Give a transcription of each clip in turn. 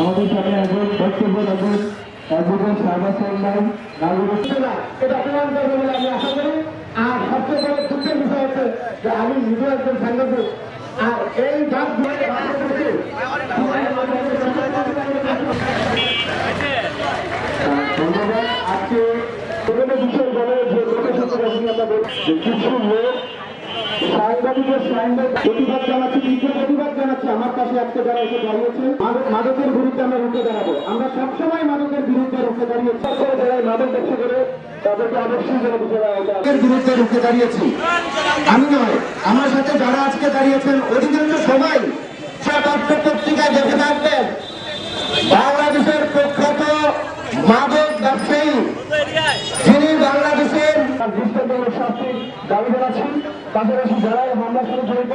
আমাদের সামনে একজন বক্তব্য রাখুন অ্যাডভোকেট শাহবাজ সাল্লাম এটা প্রমাণ করবে বলে আমি আশা করি। আর সবচেয়ে বড় দুঃখের বিষয় হচ্ছে যে আমি নিজেও একজন সাংবাদিক। আর এই ডাক ধন্যবাদ। আজকে বিভিন্ন বিষয় বলে যে লোকের সাথে আমরা কিছু লোক সাংবাদিকের সাংবাদিক প্রতিবাদ জানাচ্ছি তীব্র প্রতিবাদ জানাচ্ছি। আমার পাশে আজকে যারা এসে দাঁড়িয়েছে মাদক- মাদকের বিরুদ্ধে আমরা রুখে দাঁড়াবো। আমরা সবসময় মাদকের বিরুদ্ধে রুখে দাঁড়িয়েছি। যারা মাদক ব্যবসা করে তাদেরকে অবশ্যই যেন বুঝে দেওয়া। এর বিরুদ্ধে রুখে দাঁড়িয়েছি। আমি নয় আমার সাথে যারা আজকে দাঁড়িয়েছেন অধিকাংশ সবাই দাবি জানাচ্ছি পাশাপাশি যারা এই হামলার সাথে জড়িত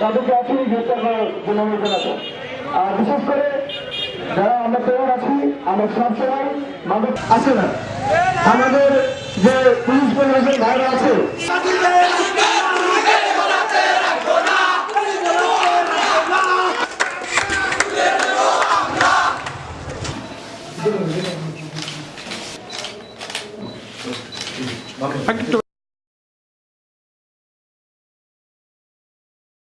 তাদেরকে এখনই গ্রেপ্তার করার জন্য অনুরোধ জানাচ্ছি আর বিশেষ করে যারা আমরা তৈরি আছি আমরা সবসময় মাদক আছে না? আমাদের যে পুলিশ প্রশাসন ভাইরা আছে